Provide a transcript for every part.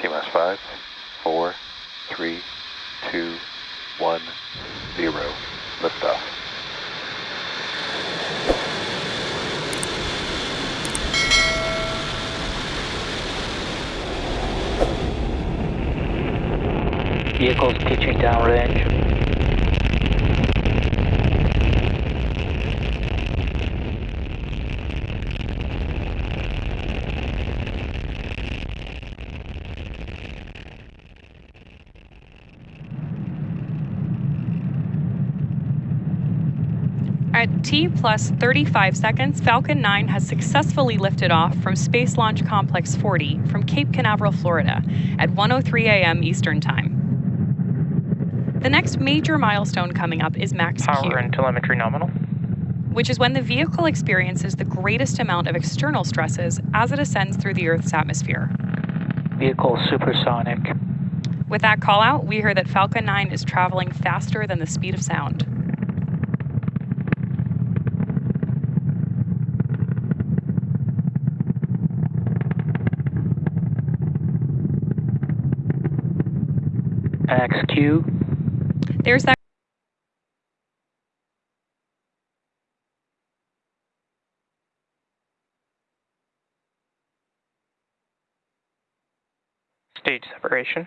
T minus five, four, three, two, one, zero. Liftoff. Vehicles pitching downrange. At T plus 35 seconds, Falcon 9 has successfully lifted off from Space Launch Complex 40 from Cape Canaveral, Florida at 1:03 a.m. Eastern Time. The next major milestone coming up is max Q, Power and telemetry nominal. which is when the vehicle experiences the greatest amount of external stresses as it ascends through the Earth's atmosphere. Vehicle supersonic. With that call out, we hear that Falcon 9 is traveling faster than the speed of sound. Max Q. There's that Stage separation.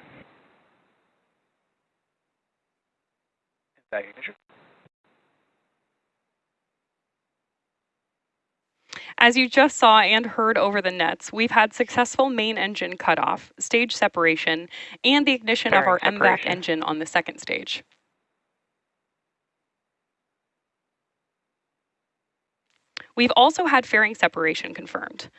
MVAC ignition. As you just saw and heard over the nets, we've had successful main engine cutoff, stage separation, and the ignition of our MVAC engine on the second stage. We've also had fairing separation confirmed.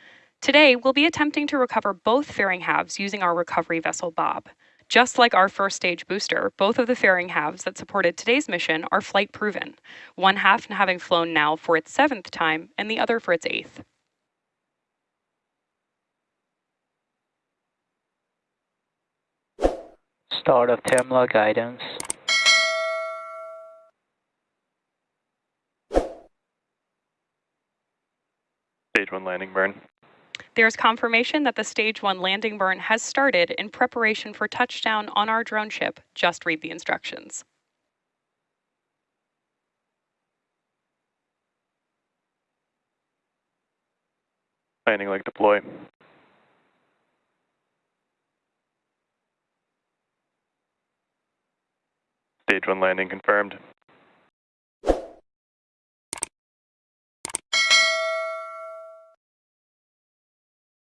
Today, we'll be attempting to recover both fairing halves using our recovery vessel Bob. Just like our first stage booster, both of the fairing halves that supported today's mission are flight proven, one half having flown now for its seventh time and the other for its eighth. Start of terminal guidance. Stage one landing burn. There's confirmation that the Stage 1 landing burn has started in preparation for touchdown on our drone ship. Just read the instructions. Landing leg deploy. Stage one landing confirmed.